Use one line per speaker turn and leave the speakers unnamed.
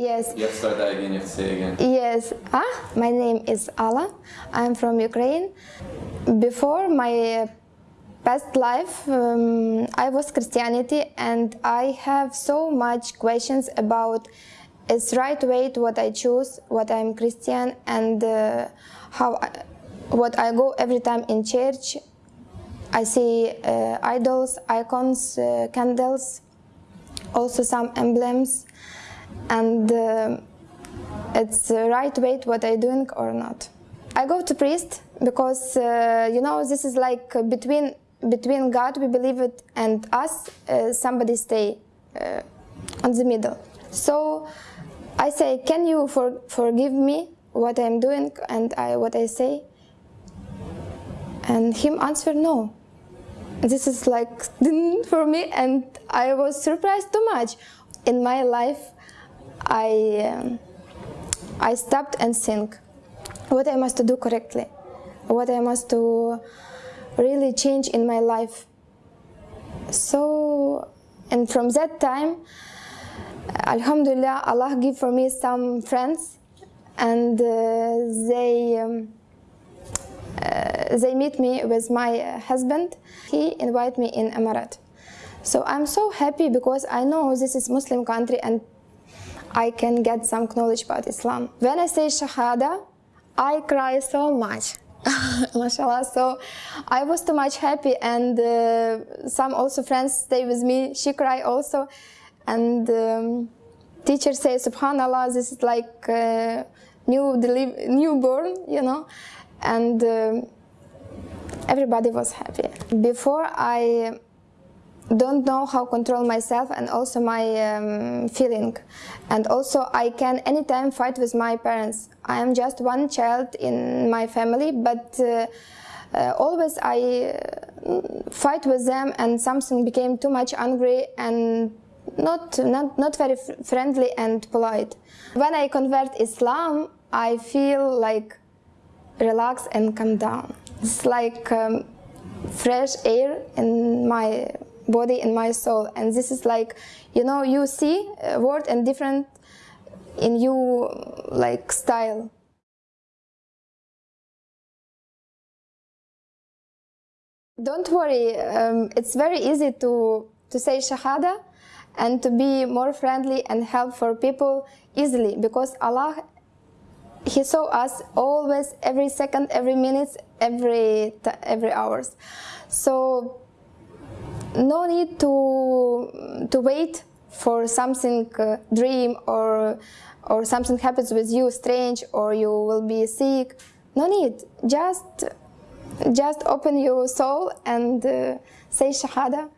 Yes.
You have to start that again, you have to say it again.
Yes. Ah, my name is Alla. I'm from Ukraine. Before my past life, um, I was Christianity, and I have so much questions about its right way to what I choose, what I'm Christian, and uh, how I, what I go every time in church. I see uh, idols, icons, uh, candles, also some emblems, and uh, it's the right way what I'm doing or not. I go to priest because uh, you know this is like between between God we believe it and us uh, somebody stay uh, on the middle. So I say, can you for, forgive me what I'm doing and I, what I say? And him answer no. This is like for me and I was surprised too much. In my life, I, um, I stopped and think what I must to do correctly, what I must do really change in my life. So, and from that time, Alhamdulillah, Allah give for me some friends, and uh, they um, uh, they meet me with my husband. He invite me in Emirat. So I'm so happy because I know this is Muslim country and I can get some knowledge about Islam. When I say Shahada, I cry so much. mashallah. So i was too much happy and uh, some also friends stay with me. She cry also. And um, teacher say subhanallah this is like uh, new newborn you know? And um, everybody was happy. Before i don't know how control myself and also my um, feeling and also I can anytime fight with my parents I am just one child in my family but uh, uh, always I uh, fight with them and something became too much angry and not, not, not very friendly and polite. When I convert Islam I feel like relax and calm down. It's like um, fresh air in my body and my soul. And this is like you know you see a word and different in you like style. Don't worry um, it's very easy to to say shahada and to be more friendly and help for people easily because allah he saw us always every second every minute every every hours. So no need to to wait for something uh, dream or or something happens with you strange or you will be sick. No need. Just just open your soul and uh, say shahada